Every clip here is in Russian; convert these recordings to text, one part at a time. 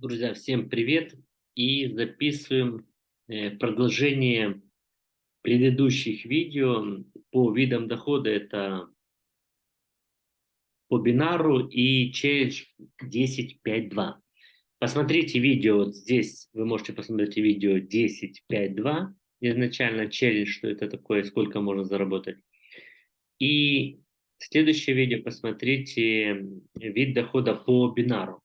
Друзья, всем привет! И записываем э, продолжение предыдущих видео по видам дохода. Это по бинару и челлендж 10.5.2. Посмотрите видео, вот здесь вы можете посмотреть видео 10.5.2. Изначально челлендж, что это такое, сколько можно заработать. И следующее видео посмотрите вид дохода по бинару.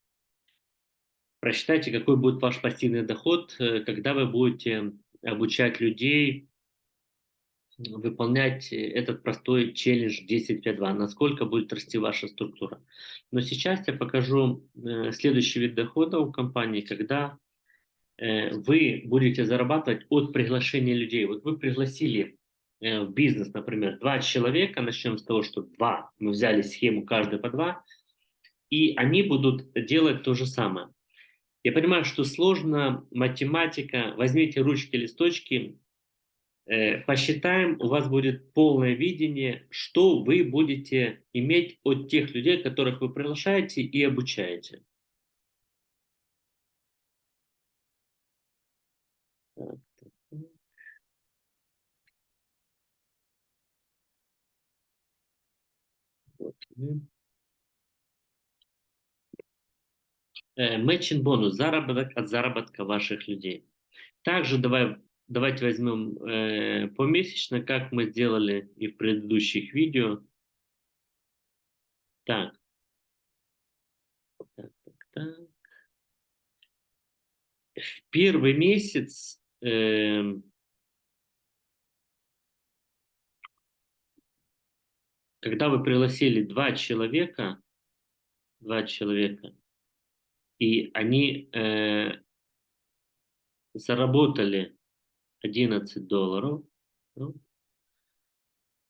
Просчитайте, какой будет ваш пассивный доход, э, когда вы будете обучать людей выполнять этот простой челлендж 10.5.2, насколько будет расти ваша структура. Но сейчас я покажу э, следующий вид дохода у компании, когда э, вы будете зарабатывать от приглашения людей. Вот вы пригласили в бизнес, например, два человека, начнем с того, что два, мы взяли схему каждый по два, и они будут делать то же самое. Я понимаю, что сложно, математика. Возьмите ручки, листочки, э, посчитаем, у вас будет полное видение, что вы будете иметь от тех людей, которых вы приглашаете и обучаете. Так. Вот. Matching э, бонус, заработок от заработка ваших людей. Также давай, давайте возьмем э, помесячно, как мы сделали и в предыдущих видео. Так. Так, так, так. В первый месяц э, когда вы пригласили два человека, два человека, и они э, заработали 11 долларов. Ну,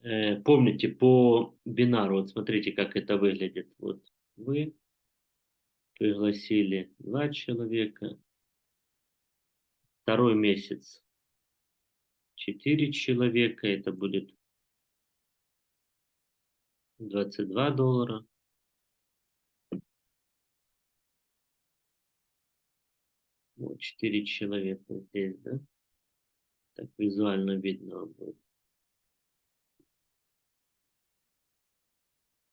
э, помните, по бинару, вот смотрите, как это выглядит. Вот вы пригласили два человека, второй месяц 4 человека, это будет 22 доллара. Вот, 4 человека здесь, да? Так визуально видно будет.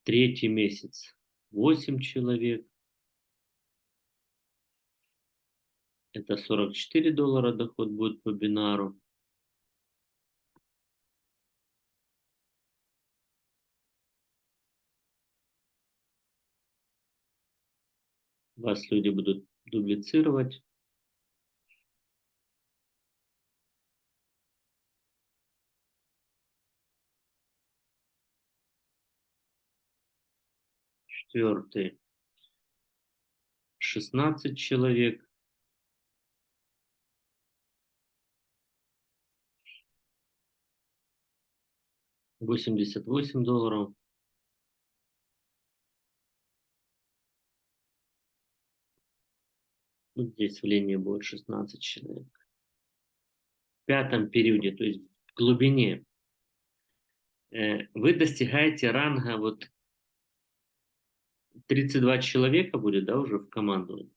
Третий месяц 8 человек. Это 44 доллара доход будет по бинару. Вас люди будут дублицировать. Четвертый 16 человек. Восемьдесят восемь долларов. Вот здесь в линии будет 16 человек. В пятом периоде, то есть в глубине, э, вы достигаете ранга вот 32 человека будет, да, уже в команду.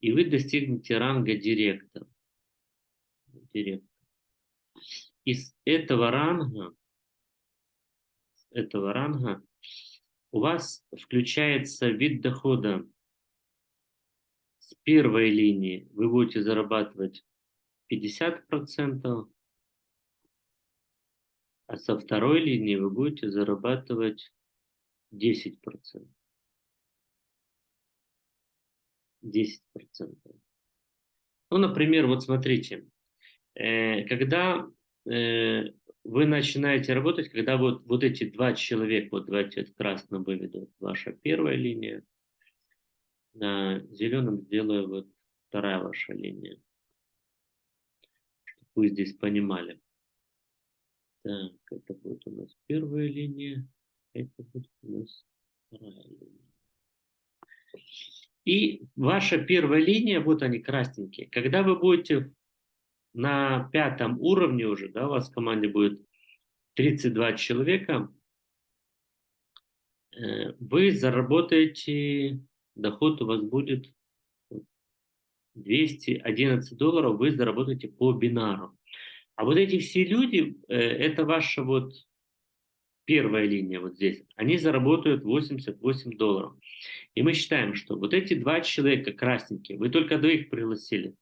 И вы достигнете ранга директор. директор. Из этого ранга, этого ранга у вас включается вид дохода с первой линии. Вы будете зарабатывать 50%, а со второй линии вы будете зарабатывать 10%. 10%. Ну, например, вот смотрите, э, когда э, вы начинаете работать, когда вот, вот эти два человека, вот давайте это красно выведу, ваша первая линия, на зеленом сделаю вот вторая ваша линия, чтобы вы здесь понимали. Так, это будет у нас первая линия, это будет у нас вторая линия. И ваша первая линия, вот они красненькие. Когда вы будете на пятом уровне уже, да, у вас в команде будет 32 человека, э, вы заработаете, доход у вас будет 211 долларов вы заработаете по бинару. А вот эти все люди, э, это ваша вот первая линия вот здесь, они заработают 88 долларов. И мы считаем, что вот эти два человека красненькие, вы только двоих пригласили.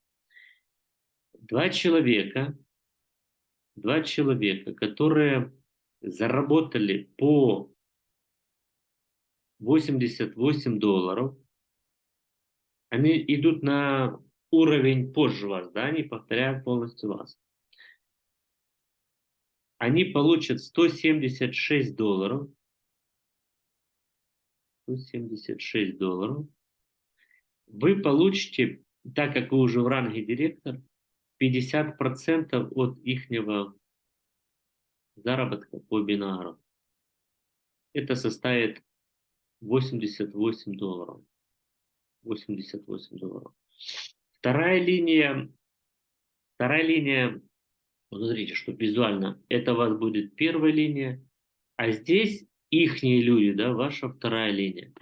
Два человека, два человека, которые заработали по 88 долларов, они идут на уровень позже вас, да, они повторяют полностью вас. Они получат 176 долларов. 176 долларов. Вы получите, так как вы уже в ранге директор, 50% от ихнего заработка по бинару. Это составит 88 долларов. 88 долларов. Вторая линия, вторая линия, смотрите, что визуально, это у вас будет первая линия, а здесь ихние люди, да, ваша вторая линия.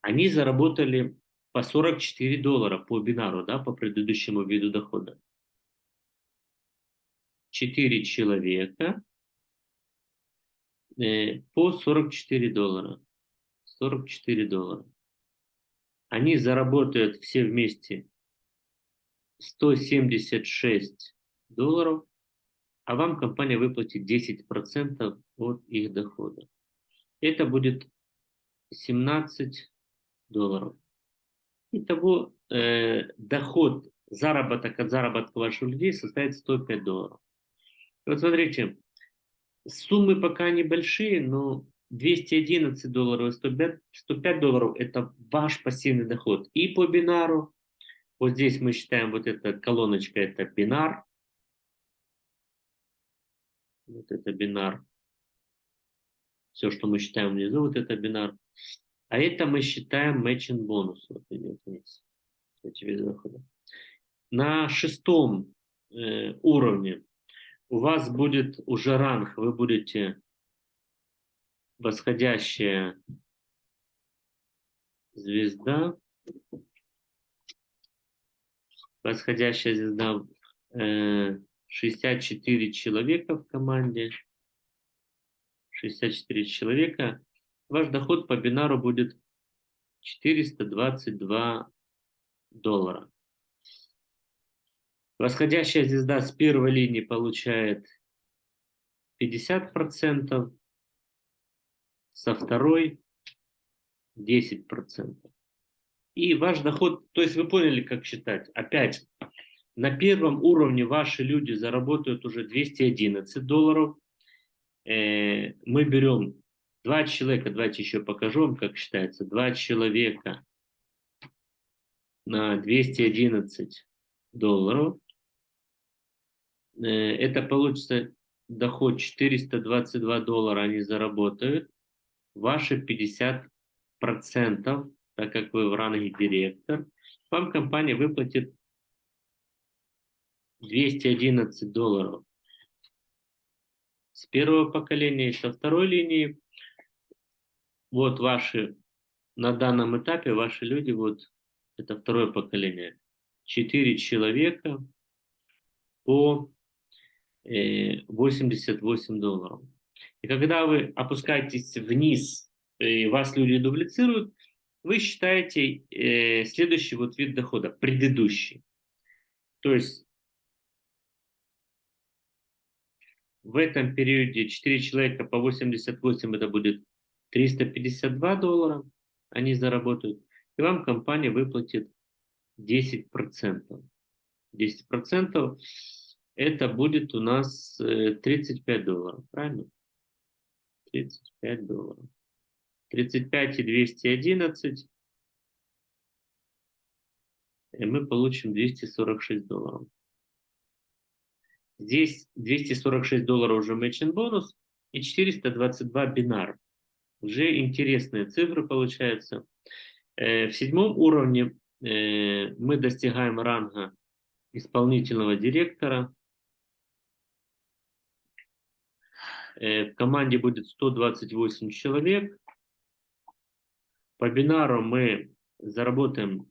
Они заработали по 44 доллара по бинару, да, по предыдущему виду дохода. 4 человека э, по 44 доллара. 44 доллара. Они заработают все вместе 176 долларов, а вам компания выплатит 10% от их дохода. Это будет 17 долларов. Итого э, доход, заработок от заработка ваших людей составит 105 долларов. Вот смотрите, суммы пока небольшие, но 211 долларов и 105, 105 долларов – это ваш пассивный доход. И по бинару, вот здесь мы считаем, вот эта колоночка – это бинар. Вот это бинар. Все, что мы считаем внизу, вот это бинар. А это мы считаем matching бонус. Вот идет вниз. Эти виды дохода. На шестом э, уровне у вас будет уже ранг, вы будете восходящая звезда, восходящая звезда, э, 64 человека в команде, 64 человека, ваш доход по бинару будет 422 доллара. Восходящая звезда с первой линии получает 50%, со второй 10%. И ваш доход, то есть вы поняли, как считать. Опять, на первом уровне ваши люди заработают уже 211 долларов. Э, мы берем два человека, давайте еще покажу вам, как считается. Два человека на 211 долларов. Э, это получится доход 422 доллара они заработают ваши 50%, так как вы в ранге директор, вам компания выплатит 211 долларов с первого поколения и со второй линии. Вот ваши, на данном этапе ваши люди, вот это второе поколение, 4 человека по 88 э, долларов. И когда вы опускаетесь вниз, и вас люди дублицируют, вы считаете э, следующий вот вид дохода, предыдущий. То есть в этом периоде 4 человека по 88 это будет 352 доллара, они заработают, и вам компания выплатит 10%. 10% это будет у нас 35 э, долларов, правильно? 35 долларов. 35 и 211. И мы получим 246 долларов. Здесь 246 долларов уже matching бонус и 422 бинар. Уже интересные цифры получаются. Э, в седьмом уровне э, мы достигаем ранга исполнительного директора. Э, в команде будет 128 человек. По бинару мы заработаем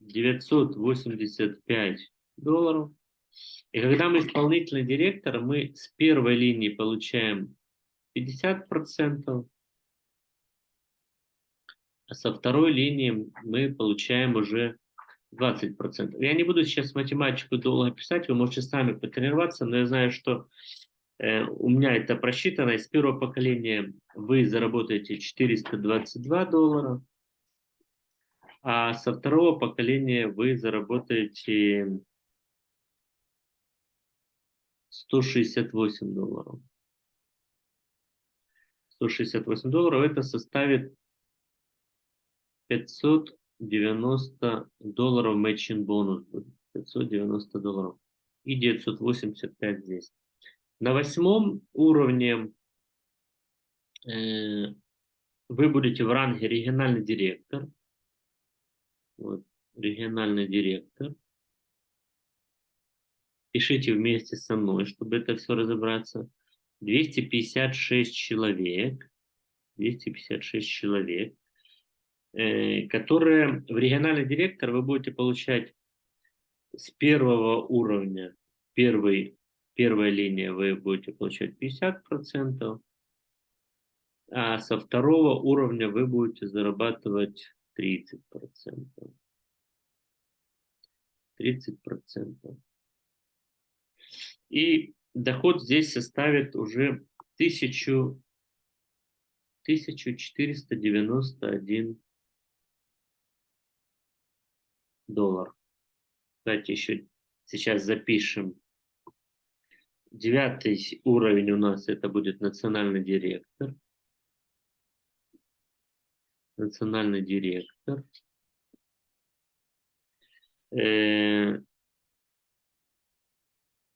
985 долларов. И когда мы исполнительный директор, мы с первой линии получаем 50%, а со второй линии мы получаем уже 20%. Я не буду сейчас математику долго писать, вы можете сами потренироваться, но я знаю, что э, у меня это просчитано. Из первого поколения вы заработаете 422 доллара, а со второго поколения вы заработаете 168 долларов. 168 долларов это составит 590 долларов matching бонус. 590 долларов. И 985 здесь. На восьмом уровне э, вы будете в ранге региональный директор. Вот, региональный директор. Пишите вместе со мной, чтобы это все разобраться. 256 человек. 256 человек. Э, которые в региональный директор вы будете получать с первого уровня, первый, первая линия вы будете получать 50%, а со второго уровня вы будете зарабатывать 30%. 30%. И доход здесь составит уже 1000, 1491 доллар. Давайте еще сейчас запишем. Девятый уровень у нас это будет национальный директор. Национальный директор. Э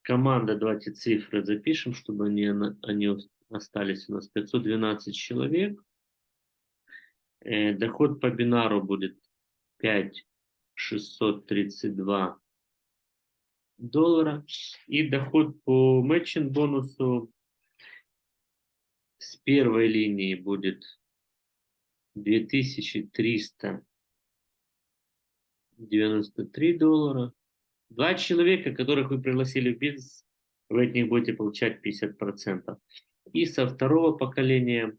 команда, давайте цифры запишем, чтобы они, они остались у нас. 512 человек. Э доход по бинару будет 5 632 доллара. И доход по матчинг бонусу с первой линии будет 2393 доллара. Два человека, которых вы пригласили в бизнес, вы от них будете получать 50%. И со второго поколения,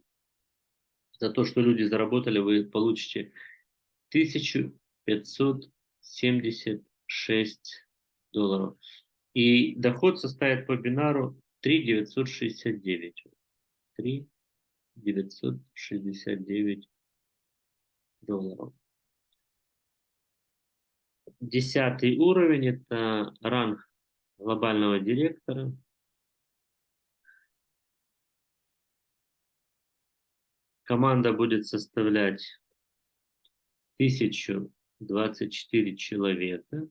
за то, что люди заработали, вы получите 1000 576 долларов. И доход составит по бинару 3,969. 3,969 долларов. Десятый уровень – это ранг глобального директора. Команда будет составлять тысячу 24 человека.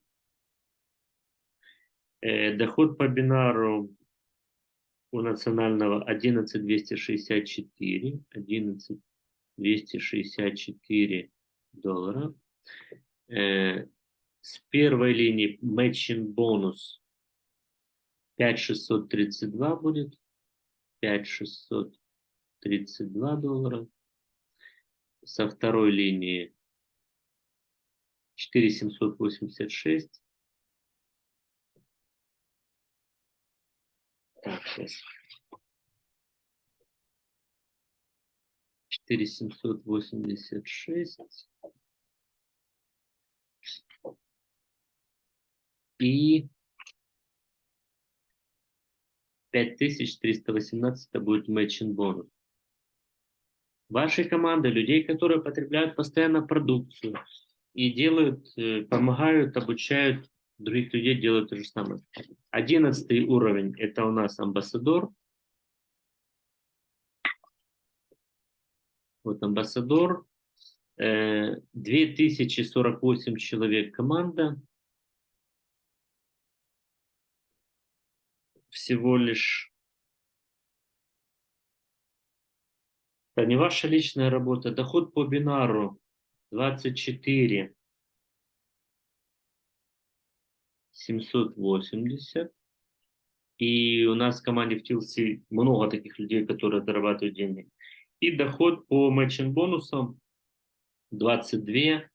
Э, доход по бинару у национального 11264, 11264 доллара. С первой линии matching бонус 5632 будет, 5632 доллара. Со второй линии 4786. Так, сейчас. 4786. И 5318 это будет matching бонус. Вашей команды, людей, которые потребляют постоянно продукцию, и делают, э, помогают, обучают других людей делать то же самое. Одиннадцатый уровень – это у нас амбассадор. Вот амбассадор. 2048 э, человек команда. Всего лишь. Это не ваша личная работа. Доход по бинару 24 780. И у нас в команде в TLC много таких людей, которые зарабатывают деньги. И доход по матчинг бонусам 22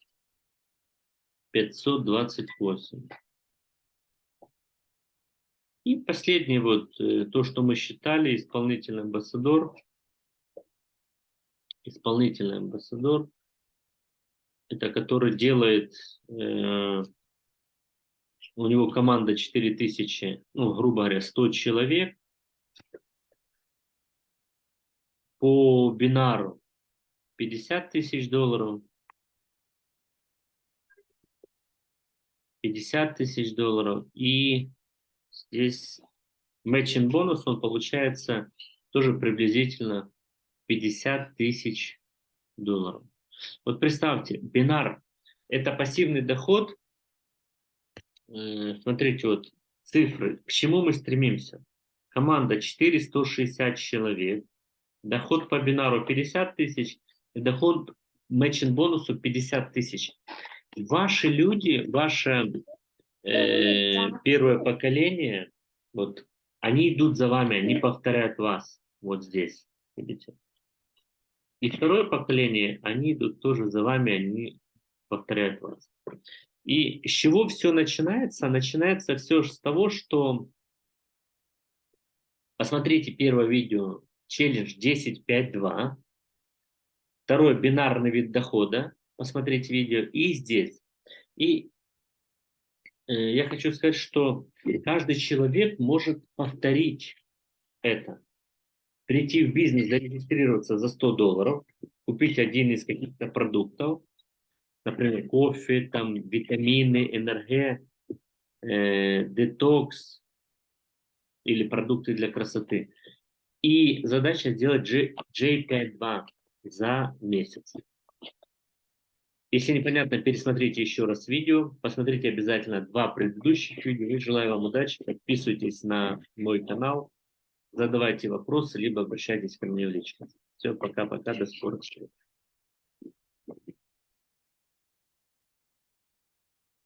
528. И последний вот, э, то, что мы считали, исполнительный амбассадор. Исполнительный амбассадор, это который делает, э, у него команда 4000, ну, грубо говоря, 100 человек. По бинару 50 тысяч долларов. 50 тысяч долларов. И здесь matching бонус, он получается тоже приблизительно 50 тысяч долларов. Вот представьте, бинар – это пассивный доход. Э, смотрите, вот цифры. К чему мы стремимся? Команда 460 человек. Доход по бинару 50 тысяч. Доход матчинг бонусу 50 тысяч. Ваши люди, ваше э, первое поколение, вот, они идут за вами, они повторяют вас вот здесь, видите. И второе поколение, они идут тоже за вами, они повторяют вас. И с чего все начинается? Начинается все с того, что посмотрите первое видео, челлендж 10.5.2, второй бинарный вид дохода, посмотрите видео, и здесь. И я хочу сказать, что каждый человек может повторить это. Прийти в бизнес, зарегистрироваться за 100 долларов, купить один из каких-то продуктов, например, кофе, там, витамины, энерге, э, детокс или продукты для красоты. И задача сделать J, J52 за месяц. Если непонятно, пересмотрите еще раз видео, посмотрите обязательно два предыдущих видео. Желаю вам удачи, подписывайтесь на мой канал, задавайте вопросы, либо обращайтесь ко мне в личку. Все, пока-пока, до скорых встреч.